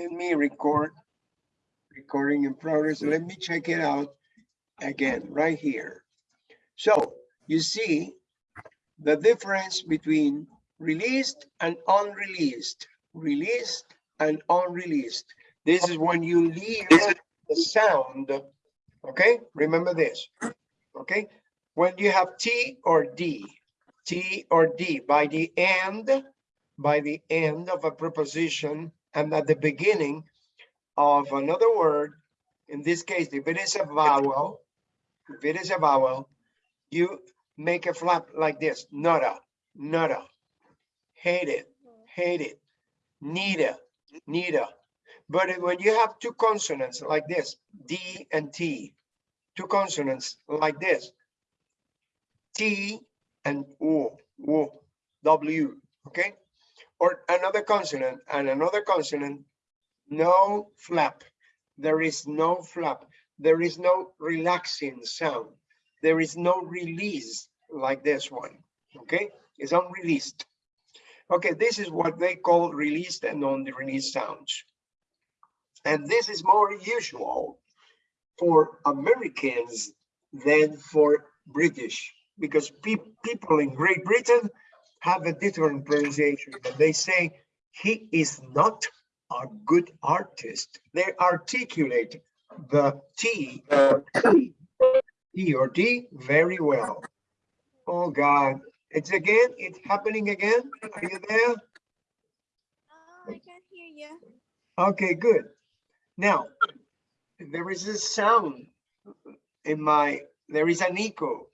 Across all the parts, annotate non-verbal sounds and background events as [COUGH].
let me record. Recording in progress. Let me check it out again, right here. So you see the difference between released and unreleased, released and unreleased. This is when you leave the sound, okay? Remember this, okay? When you have T or D, T or D by the end, by the end of a preposition and at the beginning of another word, in this case, if it is a vowel, if it is a vowel, you make a flap like this, nada, nada, hate it, hate it, nida, nida. But when you have two consonants like this, D and T, two consonants like this, T and O, O, W, okay? Or another consonant and another consonant, no flap. There is no flap. There is no relaxing sound. There is no release like this one, okay? It's unreleased. Okay, this is what they call released and non-released sounds. And this is more usual for Americans than for British, because pe people in Great Britain have a different pronunciation. And they say, he is not a good artist. They articulate the T or T, T or T very well. Oh God, it's again, it's happening again. Are you there? Oh, I can't hear you. Okay, good. Now, there is a sound in my, there is an echo.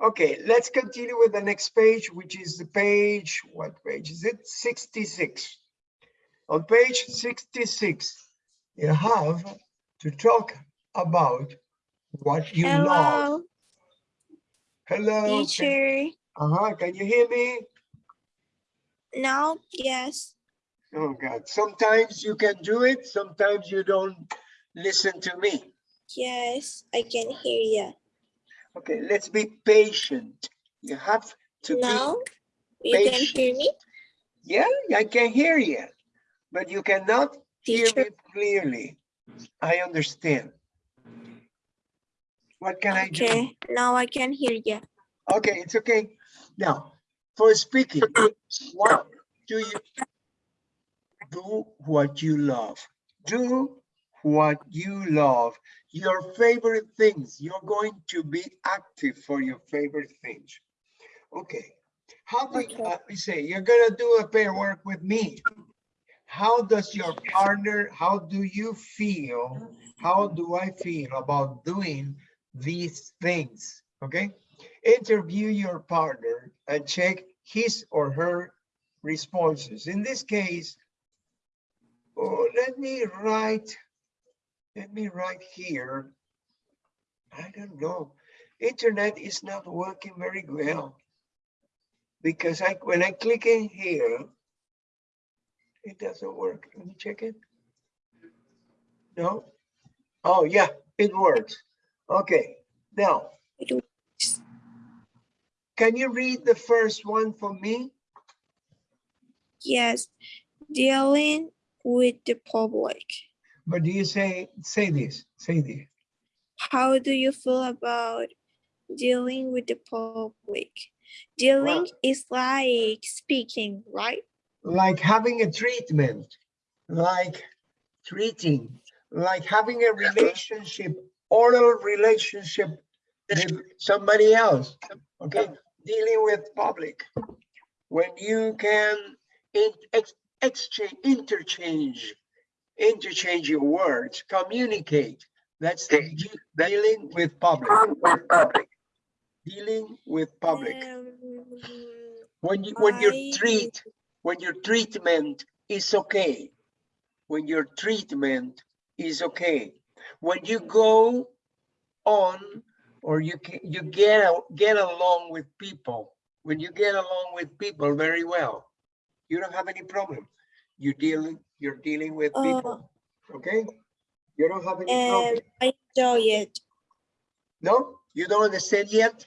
Okay, let's continue with the next page, which is the page, what page is it? 66. On page 66, you have to talk about what you love. Hello, Hello. can- teacher. Uh-huh, can you hear me? No, yes. Oh God, sometimes you can do it, sometimes you don't listen to me. Yes, I can hear you. Okay, let's be patient. You have to Now, you can hear me? yeah, I can hear you, but you cannot hear me clearly. I understand. What can I do? Okay, now I can hear you. Okay, it's okay. Now, for speaking, what do you do what you love? Do what you love. Your favorite things. You're going to be active for your favorite things. Okay. How do you, Okay. uh, we say you're gonna do a pair work with me? How does your partner, how do you feel? How do I feel about doing these things? Okay? interview your partner and check his or her responses. In this case, oh, let me write, let me write here. I don't know. Internet is not working very well. Because I, when I click in here, it doesn't work. Let me check it. No? Oh, yeah, it works. Okay, now. Can you read the first one for me? Yes, dealing with the public. But do you say, say this, say this. How do you feel about dealing with the public? Dealing is like speaking, right? Like having a treatment, like treating, like having a relationship, oral relationship with somebody else, okay? Dealing with public. When you can in- ex- exchange, interchange, interchange your words, communicate. That's de- dealing with public, dealing with public. Um, When you, when your treat, when your treatment is okay, when your treatment is okay, when you go on or you can, you get, get along with people, when you get along with people very well, you don't have any problem. You deal, you're dealing with Uh, people, okay? You don't have any problem. I enjoy it. No, you don't understand yet?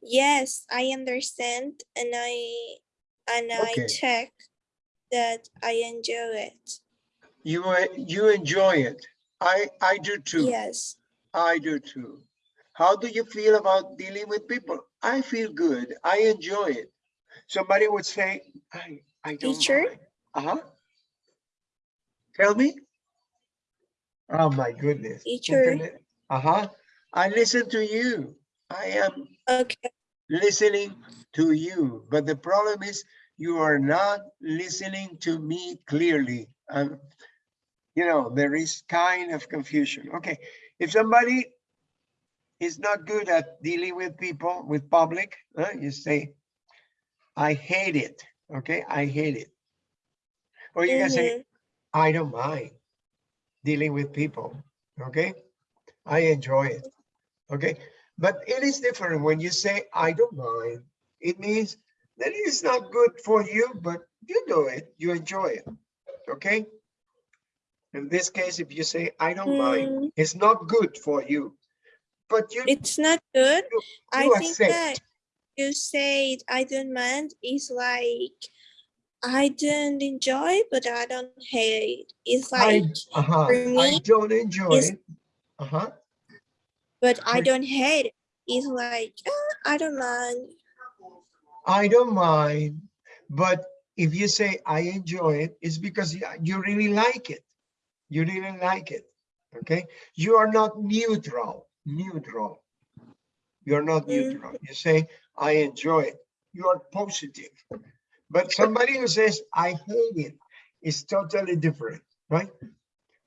Yes, I understand and I and I check that I enjoy it. You, uh, you enjoy it. I, I do too. Yes. I do too. How do you feel about dealing with people? I feel good. I enjoy it. Somebody would say, I, I don't Teacher? mind. Uh-huh. Tell me. Oh my goodness. Teacher? Internet. Uh-huh. I listen to you. I am Okay. listening to you, but the problem is you are not listening to me clearly. Um, you know, there is kind of confusion. Okay, if somebody is not good at dealing with people, with public, uh, you say, I hate it. Okay, I hate it. Or you can say, Mhm. I don't mind dealing with people. Okay, I enjoy it. Okay, but it is different when you say, I don't mind. It means that it is not good for you, but you do it, you enjoy it. Okay. In this case, if you say, I don't mind, Mm, it's not good for you, but you, it's not good. you I you think that you said I don't mind is like I don't enjoy, but I don't hate. It's I, like, uh-huh, for I don't enjoy it. Uh-huh. but I don't hate it. It's like "Ah, I don't mind. I don't mind, but if you say I enjoy it, it's because you, really like it. You really like it. Okay. You are not neutral. Neutral. You're not Mm. neutral. You say I enjoy it. You are positive. But somebody who says I hate it is totally different, right?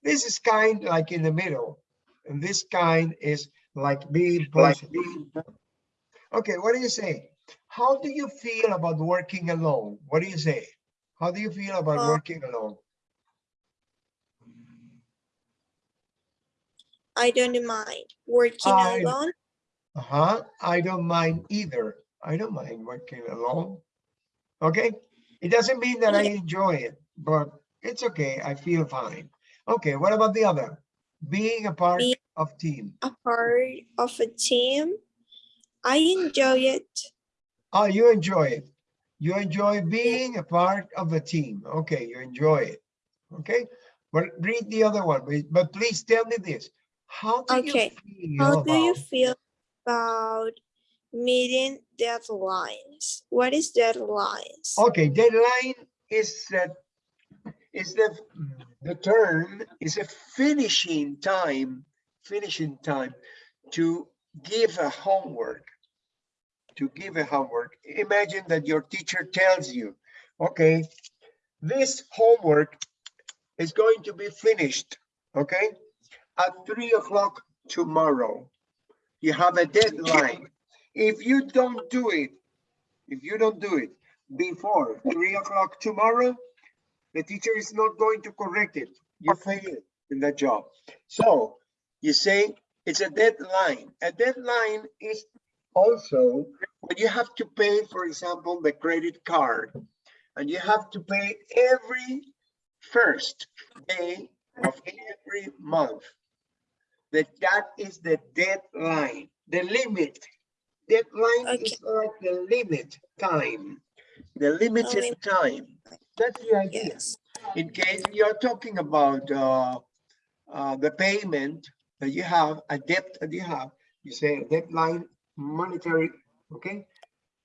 This is kind like in the middle, and this kind is like being positive. Okay, what do you say? How do you feel about working alone? What do you say? How do you feel about Uh, working alone? I don't mind working I- alone. Uh-huh. I don't mind either. I don't mind working alone. Okay. It doesn't mean that I enjoy it, but it's okay. I feel fine. Okay. What about the other? Being a part Be- of team. a part of a team. I enjoy it. Oh, you enjoy it. You enjoy being a part of a team. Okay, you enjoy it. Okay. but read the other one, but- but please tell me this. How do Okay, you feel How do you feel about meeting deadlines? What is deadlines? Okay, deadline is that is the the term is a finishing time, finishing time to give a homework. To give a homework. Imagine that your teacher tells you, okay, this homework is going to be finished, okay, at three o'clock tomorrow. You have a deadline. If you don't do it, if you don't do it before three o'clock tomorrow, the teacher is not going to correct it. You failed in that job. So you say it's a deadline. A deadline is also when you have to pay, for example, the credit card, and you have to pay every first day of every month. That that is the deadline, the limit. Deadline is like the limit time, the limited lim- time. That's the idea. Yes. In case you're talking about uh, uh, the payment that you have, a debt that you have, you say deadline monetary, okay?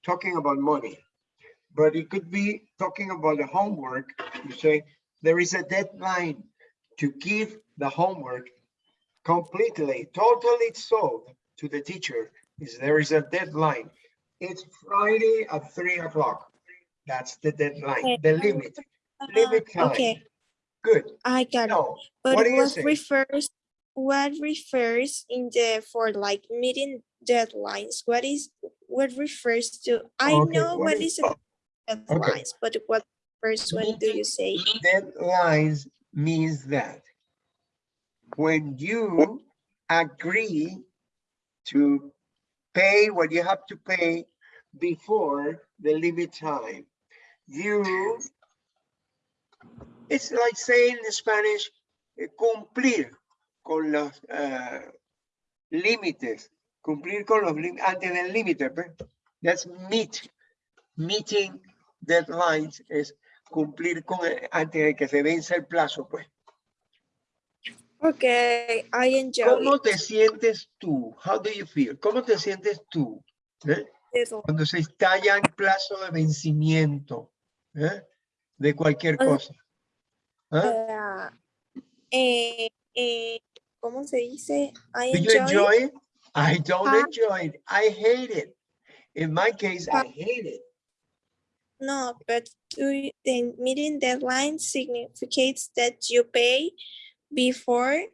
Talking about money. But it could be talking about the homework. You say there is a deadline to give the homework completely, totally solved to the teacher. Is there is a deadline. It's Friday at three o'clock. That's the deadline, the limit, limit Uh, time. Okay, Good. I got it. But what what refers, what refers in the, for like meeting deadlines? What is, what refers to, I Okay, know what what is- is a deadlines, but what first one do you say? deadlines means that when you agree to pay what you have to pay before the limit time, you, it's like saying in Spanish, eh, cumplir con los uh, límites, cumplir con los límites, antes del límite, that's meet, meeting deadlines is cumplir con eh, antes de que se vence el plazo, pues. Okay, I enjoy ¿Cómo it. te sientes tú? How do you feel? ¿Cómo te sientes tú? eh? Cuando se estalla el plazo de vencimiento eh, de cualquier Ah. cosa. ¿Ah? Ah, eh, eh, ¿Cómo se dice? I Do you enjoy, enjoy it. it? I don't Ah. enjoy it. I hate it. In my case, I hate it. No, but do you- the meeting deadline significates that you pay before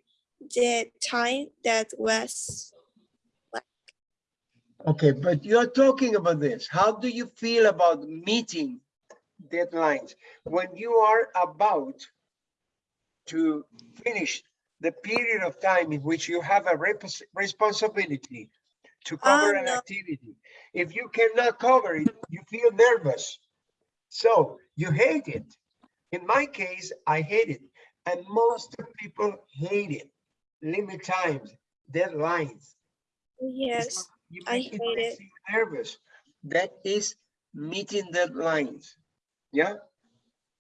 the time that was. Okay, but you're talking about this. How do you feel about meeting deadlines when you are about to finish the period of time in which you have a responsibility to cover Ah, an no. activity? If you cannot cover it, you feel nervous. So you hate it. In my case, I hate it. And most people hate it. Limit times, deadlines. Yes, you I hate it. nervous. That is meeting deadlines. Yeah?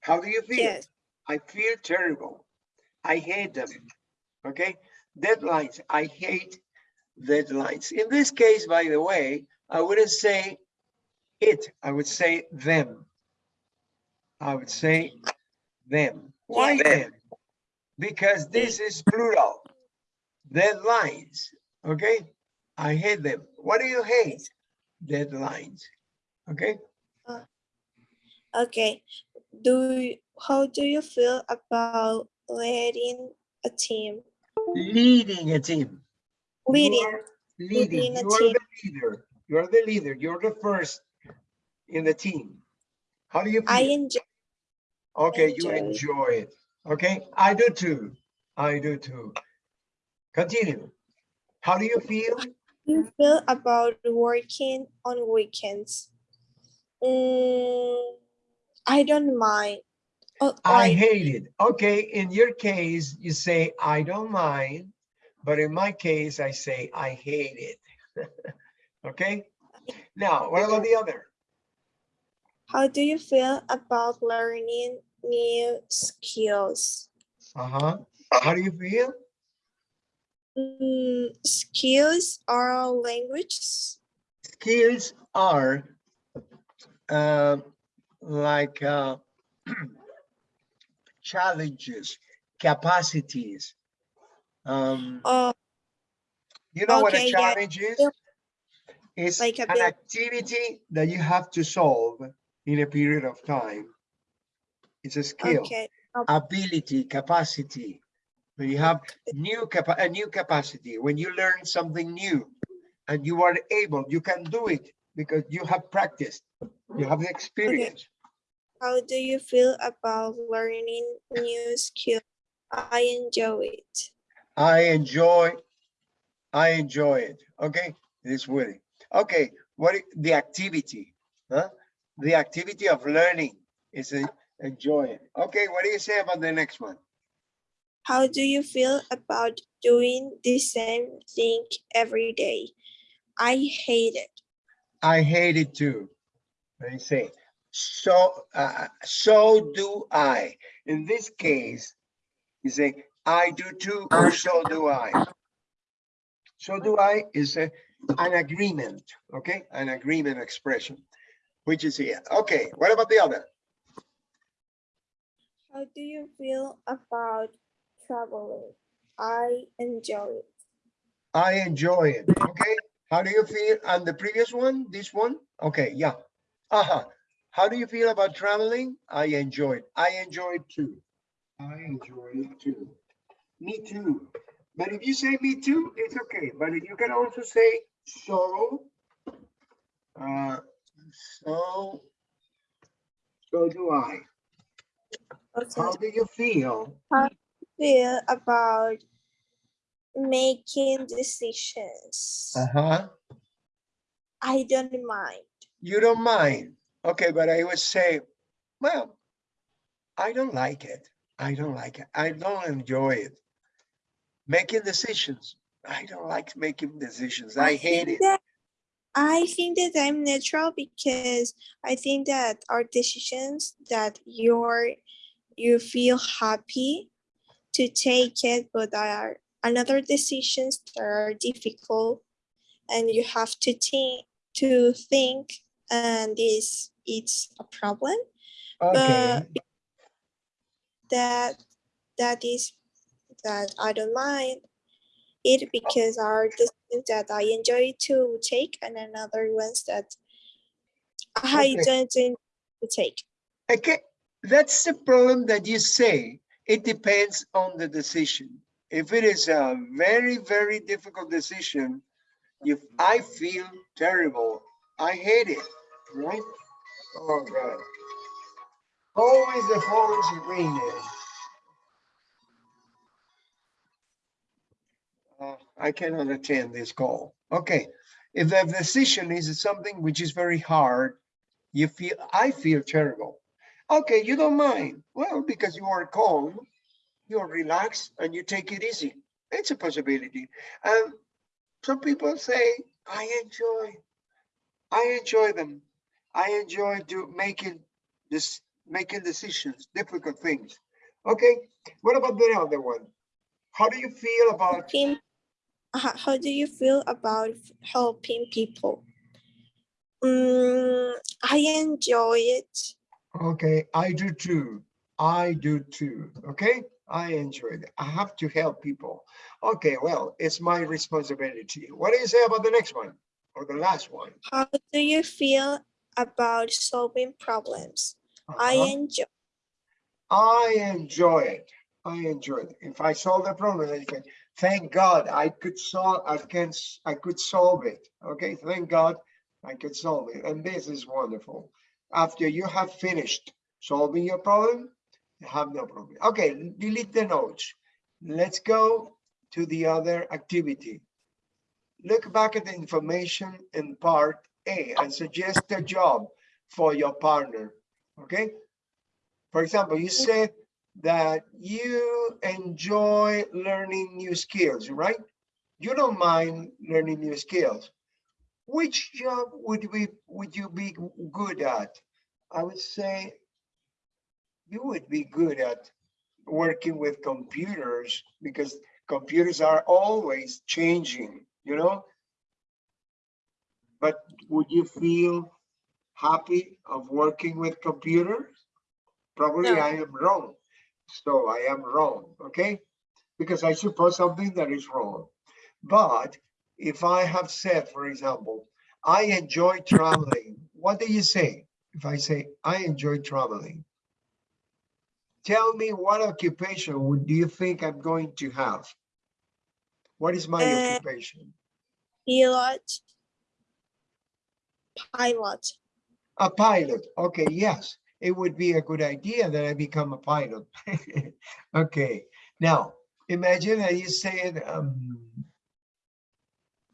How do you feel? yes, I feel terrible. I hate them. Okay? Deadlines. I hate deadlines. In this case, by the way, I wouldn't say it, I would say them. I would say them. Why Yeah. them? Because this is plural. Deadlines. Okay? I hate them. What do you hate? Deadlines. Okay? Uh, okay. Do, how do you feel about leading a team? Leading a team. Leading, Leading. leading You are team. the leader. You are the leader. You're the first in the team. How do you I enjoy, Okay, you enjoy. enjoy it. Okay, I do too. I do too. Continue. How do you feel? you feel about working on weekends? Mm, I don't mind. Oh, I like, hate it. Okay, in your case, you say, I don't mind. But in my case, I say, I hate it. [LAUGHS] Okay? Now, what about the other? how do you feel about learning new skills? Uh-huh. How do you feel? Mm, skills are languages. skills are uh, like uh, [CLEARS THROAT] challenges, capacities. Um, Oh, you know what a Okay, yeah, challenge is? It's Like an activity that you have to solve in a period of time. It's a skill, okay. Oh. ability, capacity. When you have new capa a new capacity, when you learn something new and you are able, you can do it because you have practiced, you have the experience. How do you feel about learning new skills? I enjoy it. I enjoy, I enjoy it. Okay, this way. Okay, what the activity? Huh? The activity of learning is a, enjoy it. Okay, what do you say about the next one? How do you feel about doing the same thing every day? I hate it. I hate it too. Let me say, so, uh, so do I. In this case, you say, I do too, or so do I. So do I is a, an agreement, okay? An agreement expression, which is here. Okay, what about the other? How do you feel about traveling? I enjoy it. I enjoy it, okay? How do you feel on the previous one, this one? Okay, yeah. Uh-huh. How do you feel about traveling? I enjoy it. I enjoy it too. I enjoy it too. Me too. But if you say me too, it's okay. But you can also say so. Uh, so, so do I. How do you feel? How do you Feel about making decisions. Uh-huh. I don't mind. You don't mind. Okay, but I would say, well, I don't like it. I don't like it. I don't enjoy it. Making decisions. I don't like making decisions. I hate it. that- I think that I'm neutral because I think that our decisions that you're you feel happy to take it, but there are another decisions that are difficult and you have to think to think and this it's a problem Okay, that that is that I don't mind it because are decisions that I enjoy to take and another ones that I Okay. don't enjoy to take. okay, that's the problem that you say. It depends on the decision. If it is a very, very difficult decision, if I feel terrible, I hate it, right? Oh, God. Always the is ringing. Uh, I cannot attend this call. Okay, if the decision is something which is very hard, you feel, I feel terrible. Okay, you don't mind. Well, because you are calm, you're relaxed and you take it easy. It's a possibility. And some people say, I enjoy, I enjoy them. I enjoy do making this, making decisions, difficult things. Okay, what about the other one? How do you feel about Helping, how, how do you feel about helping people? Mm, I enjoy it. Okay, I do too. I do too. Okay, I enjoy it. I have to help people. Okay, well, it's my responsibility. What do you say about the next one or the last one? How do you feel about solving problems? I Uh-huh. enjoy. I enjoy it. I enjoy it. If I solve the problem, I can, thank God I could solve, I can, I could solve it. Okay, thank God I could solve it. And this is wonderful. After you have finished solving your problem, you have no problem. Okay, delete the notes. Let's go to the other activity. Look back at the information in part A and suggest a job for your partner. Okay? For example, you said that you enjoy learning new skills, right? You don't mind learning new skills. Which job would we would you be good at? I would say you would be good at working with computers because computers are always changing, you know? But would you feel happy of working with computers? Probably No. I am wrong. So I am wrong, okay? Because I suppose something that is wrong. But if I have said, for example, I enjoy traveling, what do you say? If I say, I enjoy traveling. Tell me what occupation would do you think I'm going to have? What is my Uh, occupation? Pilot. Pilot. A pilot. Okay, yes, it would be a good idea that I become a pilot. [LAUGHS] okay, now imagine that you said um,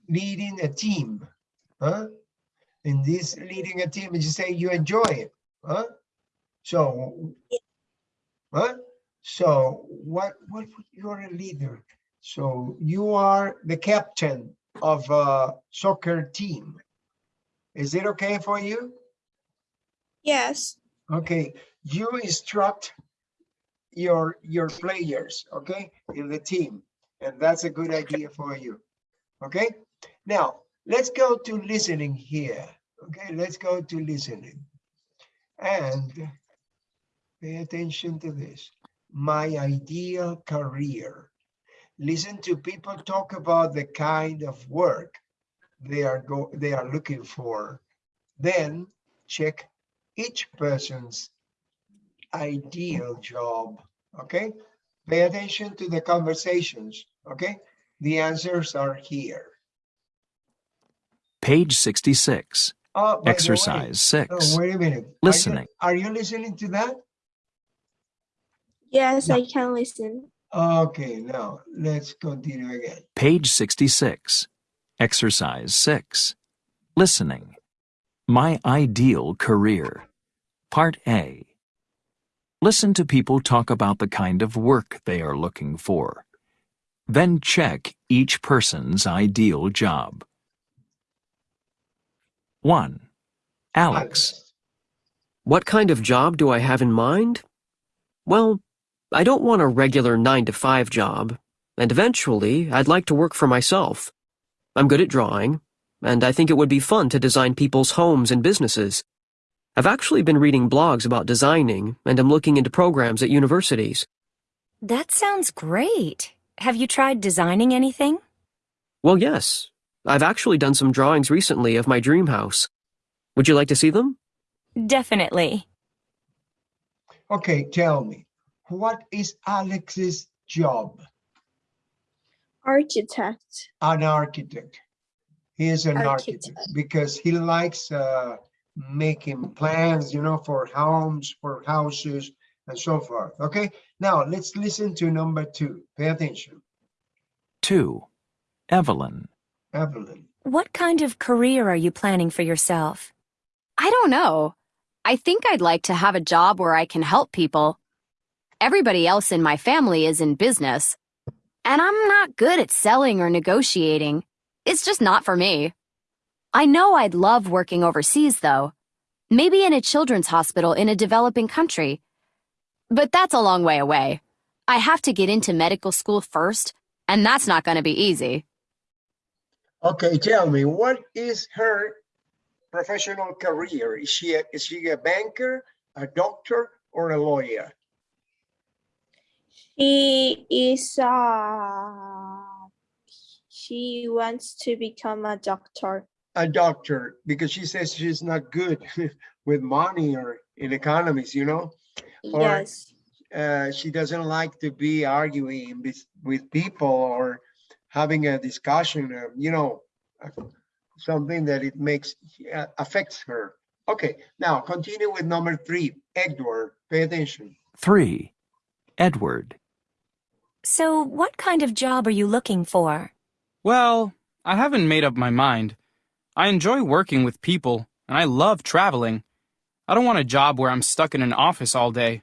leading a team, huh? In this leading a team, you say you enjoy it, huh? So, huh? So what? What? You're a leader. So you are the captain of a soccer team. Is it okay for you? Yes. Okay, you instruct your your players, okay, in the team, and that's a good idea for you. Okay, now let's go to listening here. Okay, let's go to listening and pay attention to this. My ideal career. Listen to people talk about the kind of work they are go they are looking for. Then check each person's ideal job, okay? Pay attention to the conversations, okay? The answers are here. Page 66. Oh, by the way- Exercise Oh, 6. wait a minute. Are you- Listening. Are you listening to that? Yes, No. I can listen. Okay, now let's continue again. Page 66. Exercise 6. Listening. My ideal career. Part A. Listen to people talk about the kind of work they are looking for. Then check each person's ideal job. 1. Alex. What kind of job do I have in mind? Well, I don't want a regular 9 to 5 job, and eventually I'd like to work for myself. I'm good at drawing, and I think it would be fun to design people's homes and businesses. I've actually been reading blogs about designing, and I'm looking into programs at universities. That sounds great. Have you tried designing anything? Well, yes. I've actually done some drawings recently of my dream house. Would you like to see them? Definitely. Okay, tell me, what is Alex's job? Architect. An architect. He is an architect Architect. because he likes uh, making plans, you know, for homes, for houses, and so forth. Okay, now let's listen to number two. Pay attention, 2. Evelyn. Evelyn. What kind of career are you planning for yourself? I don't know. I think I'd like to have a job where I can help people. Everybody else in my family is in business. And I'm not good at selling or negotiating. It's just not for me. I know I'd love working overseas, though. Maybe in a children's hospital in a developing country. But that's a long way away. I have to get into medical school first, and that's not going to be easy. Okay, tell me, what is her professional career? Is she a, is she a banker, a doctor, or a lawyer? She is uh she wants to become a doctor. A doctor, because she says she's not good [LAUGHS] with money or in economics, you know? Or- Yes. uh, she doesn't like to be arguing with, with people or having a discussion, uh, you know, uh, something that it makes, uh, affects her. Okay, now continue with number three, Edward, pay attention. 3. Edward. So, what kind of job are you looking for? Well, I haven't made up my mind. I enjoy working with people, and I love traveling. I don't want a job where I'm stuck in an office all day.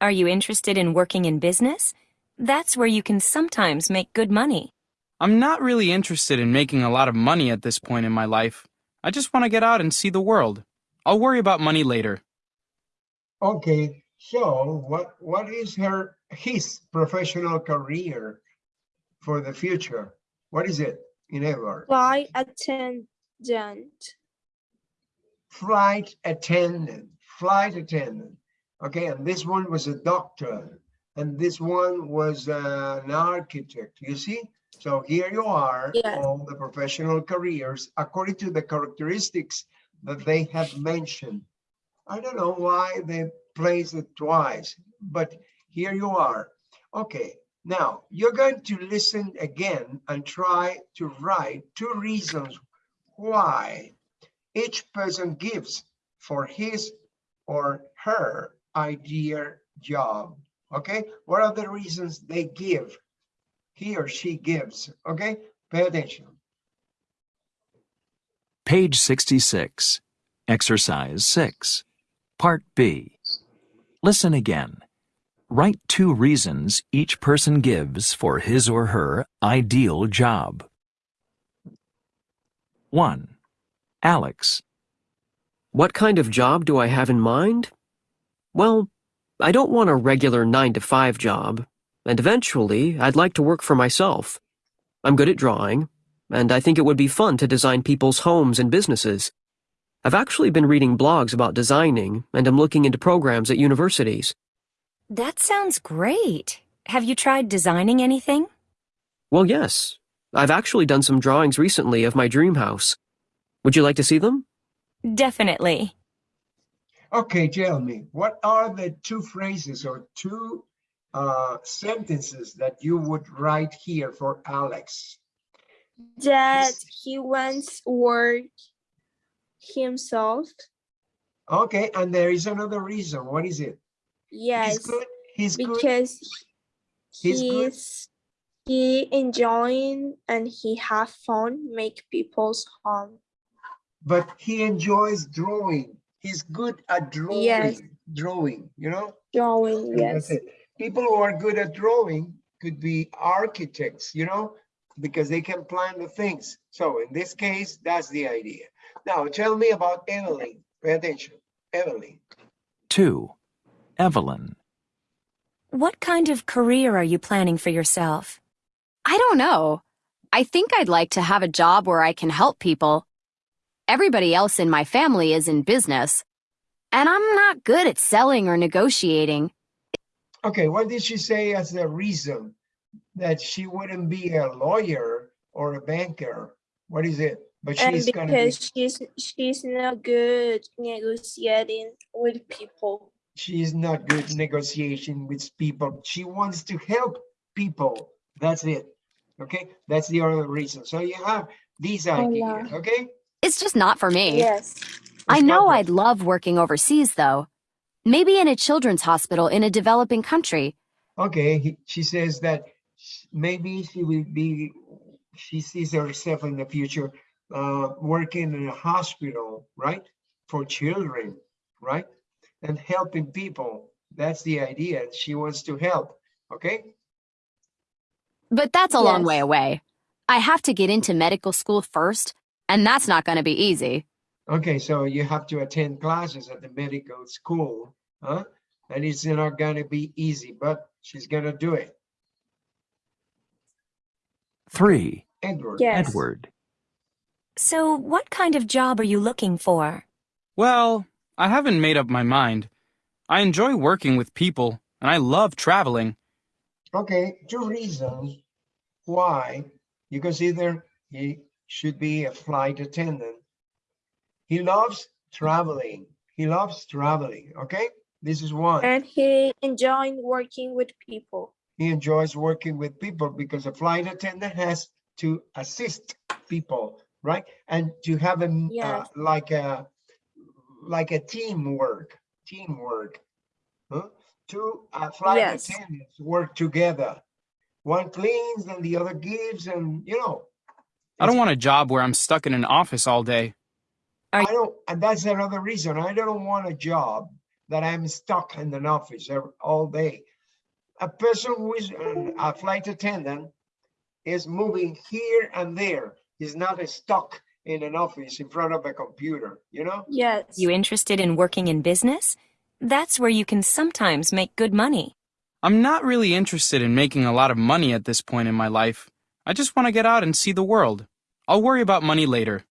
Are you interested in working in business? That's where you can sometimes make good money. I'm not really interested in making a lot of money at this point in my life. I just want to get out and see the world. I'll worry about money later. Okay, so what, what is her, his professional career for the future? What is it in Edward? Flight attendant. Flight attendant, flight attendant. Okay, and this one was a doctor, and this one was uh, an architect, you see? So here you are, Yes. all the professional careers, according to the characteristics that they have mentioned. I don't know why they placed it twice, but here you are. Okay, now you're going to listen again and try to write two reasons why each person gives for his or her idea job. Okay, what are the reasons they give? He or she gives. Okay, pay attention. Page 66. Exercise 6. Part B. Listen again. Write two reasons each person gives for his or her ideal job. 1. Alex. What kind of job do I have in mind? Well, I don't want a regular 9 to 5 job, and eventually I'd like to work for myself. I'm good at drawing, and I think it would be fun to design people's homes and businesses. I've actually been reading blogs about designing, and I'm looking into programs at universities. That sounds great. Have you tried designing anything? Well, yes. I've actually done some drawings recently of my dream house. Would you like to see them? Definitely. Okay, tell me, what are the two phrases or two uh, sentences that you would write here for Alex? That he wants work himself. Okay, and there is another reason. What is it? He's Yes, good. He's good. because He's good. he enjoying and he have fun make people's home. but he enjoys drawing. He's good at drawing. Yes. Drawing, you know? Drawing, yes. It. People who are good at drawing could be architects, you know, because they can plan the things. So in this case, that's the idea. Now, tell me about Emily. Pay attention. Emily. 2. Evelyn. What kind of career are you planning for yourself? I don't know. I think I'd like to have a job where I can help people. Everybody else in my family is in business, and I'm not good at selling or negotiating. Okay, what did she say as the reason that she wouldn't be a lawyer or a banker? What is it? But And she's gonna be, because she's she's not good negotiating with people. she's not good negotiation with people. She wants to help people. That's it. Okay, that's the other reason. So you have these ideas, okay? It's just not for me. Yes. I know I'd love working overseas, though. Maybe in a children's hospital in a developing country. Okay, he, she says that maybe she will be, she sees herself in the future uh, working in a hospital, right? For children, right? And helping people. That's the idea. She wants to help, okay? But that's a long way away. I have to get into medical school first, and that's not going to be easy. Okay, so you have to attend classes at the medical school, huh? And it's not gonna be easy, but she's gonna do it. 3. Edward. Yes. Edward. So, what kind of job are you looking for? Well, I haven't made up my mind. I enjoy working with people, and I love traveling. Okay, two reasons why you consider he should be a flight attendant. He loves traveling. He loves traveling. Okay, this is one. And he enjoyed working with people. He enjoys working with people because a flight attendant has to assist people, right? And to have a uh, like a like a teamwork, teamwork. Huh? Two uh, flight Yes. attendants work together. One cleans and the other gives, and you know. I don't want a job where I'm stuck in an office all day. I don't, and that's another reason. I don't want a job that I'm stuck in an office ev- all day. A person who is a flight attendant is moving here and there. He's not stuck in an office in front of a computer, you know? Yes. You interested in working in business? That's where you can sometimes make good money. I'm not really interested in making a lot of money at this point in my life. I just want to get out and see the world. I'll worry about money later.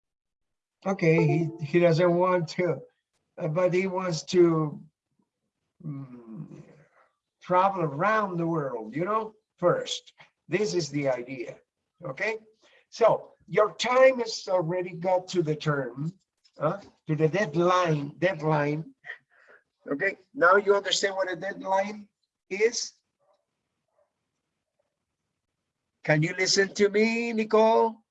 Okay, he, he doesn't want to, uh, but he wants to mm, travel around the world, you know, first. This is the idea, okay? So your time has already got to the term, uh, to the deadline, deadline. Okay, now you understand what a deadline is? Can you listen to me, Nicole?